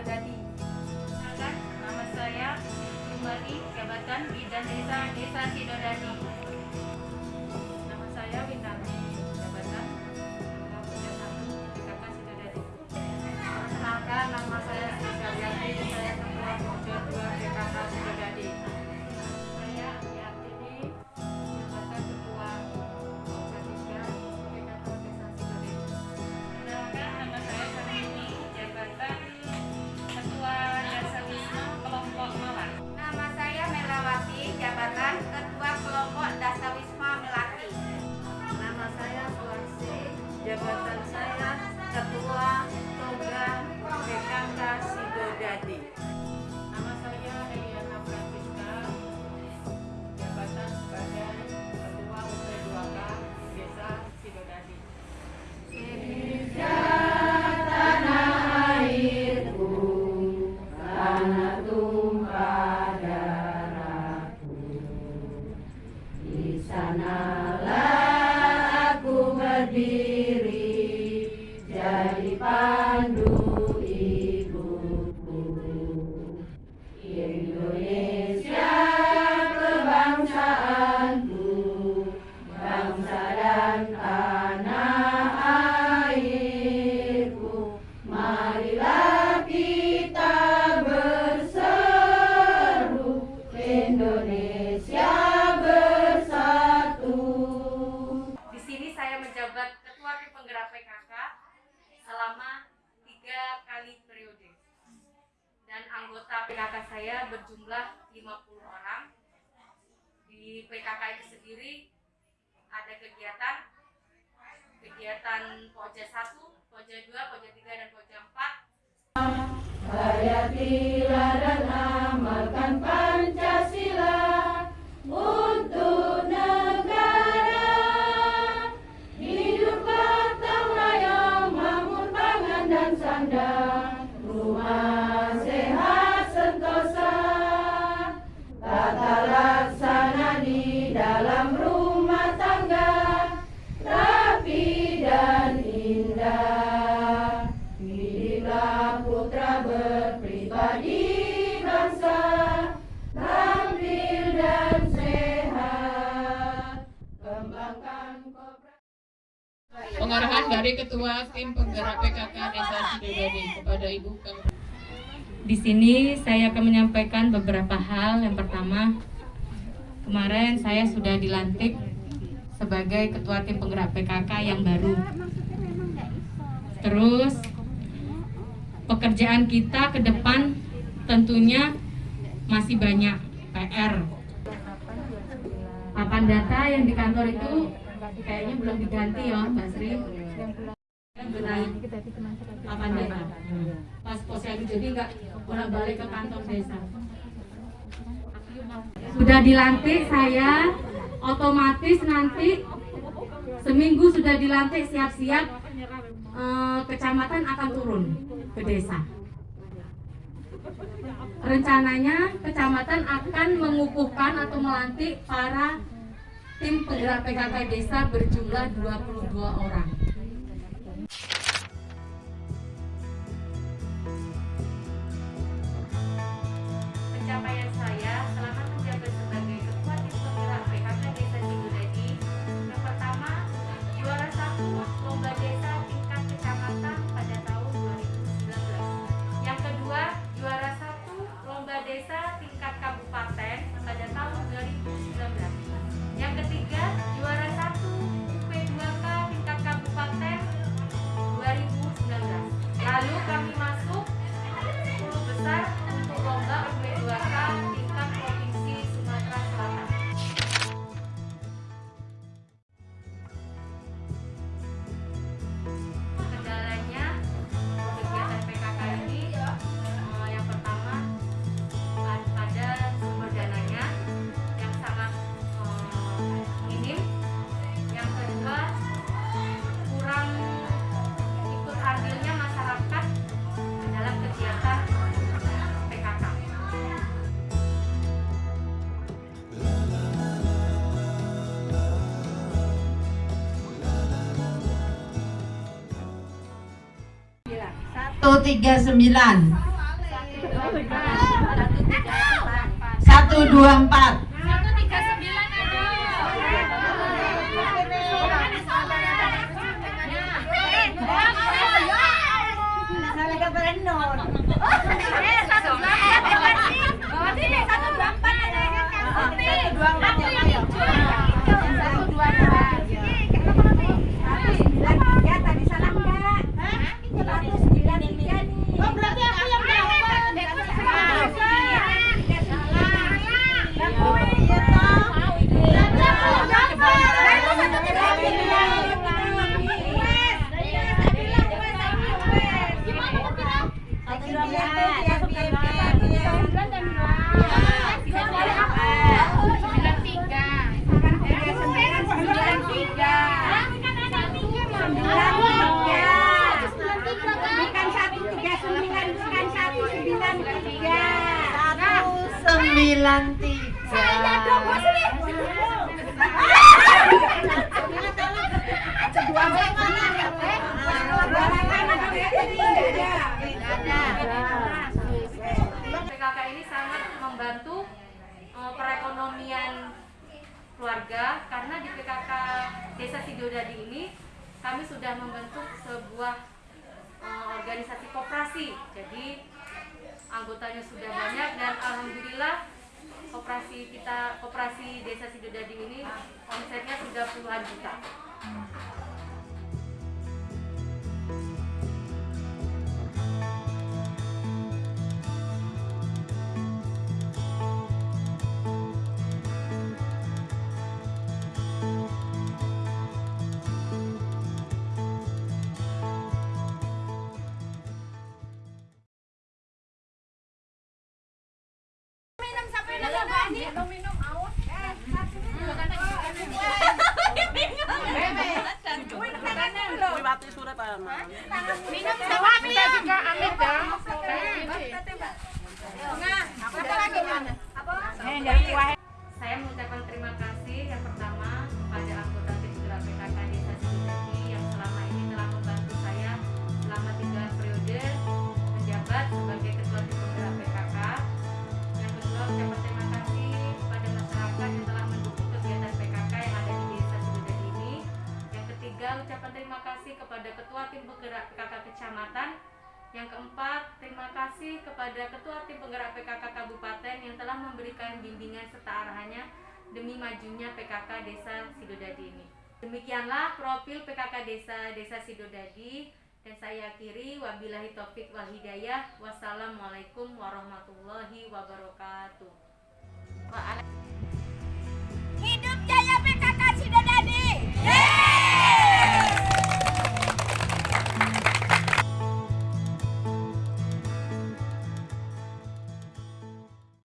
Sedangkan nama saya Jumali, jabatan Bidan Desa Desa Sidodadi. Anggota PKK saya berjumlah 50 orang. Di PKK itu sendiri ada kegiatan kegiatan Pojja 1, Pojja 2, Pojja 3, dan Pojja 4 Hayatilah dari Ketua Tim Penggerak PKK Desa Sidodadi kepada Ibu Kang Di sini saya akan menyampaikan beberapa hal. Yang pertama, kemarin saya sudah dilantik sebagai ketua tim penggerak PKK yang baru. Terus pekerjaan kita ke depan tentunya masih banyak PR. Papan data yang di kantor itu kayaknya belum diganti ya, Mbak Sri. Papan data pas posyandu jadi nggak bolak balik ke kantor desa? Sudah dilantik saya otomatis nanti seminggu sudah dilantik siap-siap eh, kecamatan akan turun ke desa. Rencananya kecamatan akan mengukuhkan atau melantik para tim penggerak PKK desa berjumlah 22 orang 139 124 Desa Sidodadi ini kami sudah membentuk sebuah eh, organisasi koperasi. Jadi anggotanya sudah banyak dan alhamdulillah koperasi kita koperasi Desa Sidodadi ini omsetnya sudah puluhan juta. Saya mengucapkan terima kasih yang pertama kasih kepada Ketua Tim Penggerak PKK Kabupaten yang telah memberikan bimbingan serta arahannya demi majunya PKK Desa Sidodadi ini. Demikianlah profil PKK Desa Desa Sidodadi dan saya akhiri wabillahi taufik wal hidayah. Wassalamualaikum warahmatullahi wabarakatuh.